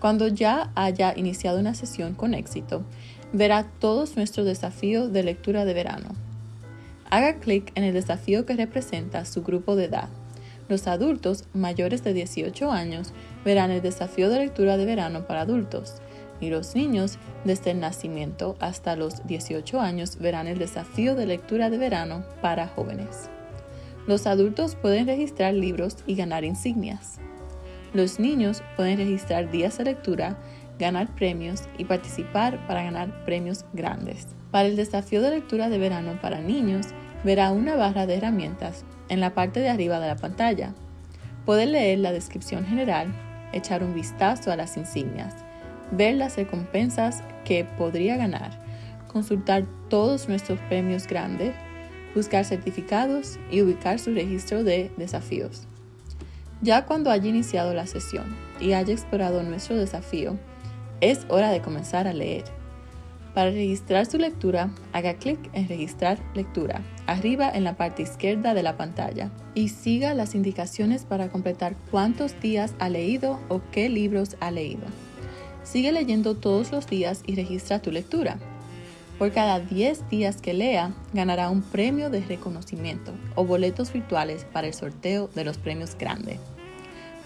Cuando ya haya iniciado una sesión con éxito, verá todos nuestros desafíos de lectura de verano. Haga clic en el desafío que representa su grupo de edad. Los adultos mayores de 18 años verán el desafío de lectura de verano para adultos y los niños desde el nacimiento hasta los 18 años verán el desafío de lectura de verano para jóvenes. Los adultos pueden registrar libros y ganar insignias. Los niños pueden registrar días de lectura, ganar premios y participar para ganar premios grandes. Para el desafío de lectura de verano para niños, verá una barra de herramientas en la parte de arriba de la pantalla. Puede leer la descripción general, echar un vistazo a las insignias, ver las recompensas que podría ganar, consultar todos nuestros premios grandes, buscar certificados y ubicar su registro de desafíos. Ya cuando haya iniciado la sesión y haya explorado nuestro desafío, es hora de comenzar a leer. Para registrar su lectura, haga clic en Registrar lectura, arriba en la parte izquierda de la pantalla, y siga las indicaciones para completar cuántos días ha leído o qué libros ha leído. Sigue leyendo todos los días y registra tu lectura. Por cada 10 días que lea, ganará un premio de reconocimiento o boletos virtuales para el sorteo de los premios grandes.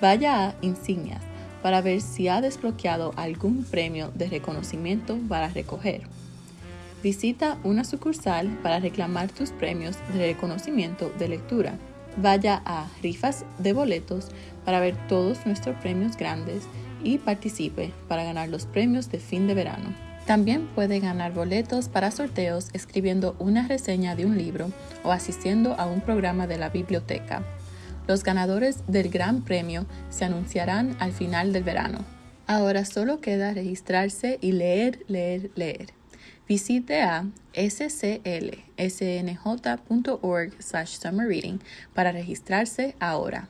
Vaya a Insignias para ver si ha desbloqueado algún premio de reconocimiento para recoger. Visita una sucursal para reclamar tus premios de reconocimiento de lectura. Vaya a Rifas de Boletos para ver todos nuestros premios grandes y participe para ganar los premios de fin de verano. También puede ganar boletos para sorteos escribiendo una reseña de un libro o asistiendo a un programa de la biblioteca. Los ganadores del Gran Premio se anunciarán al final del verano. Ahora solo queda registrarse y leer, leer, leer. Visite a sclsnj.org/summerreading para registrarse ahora.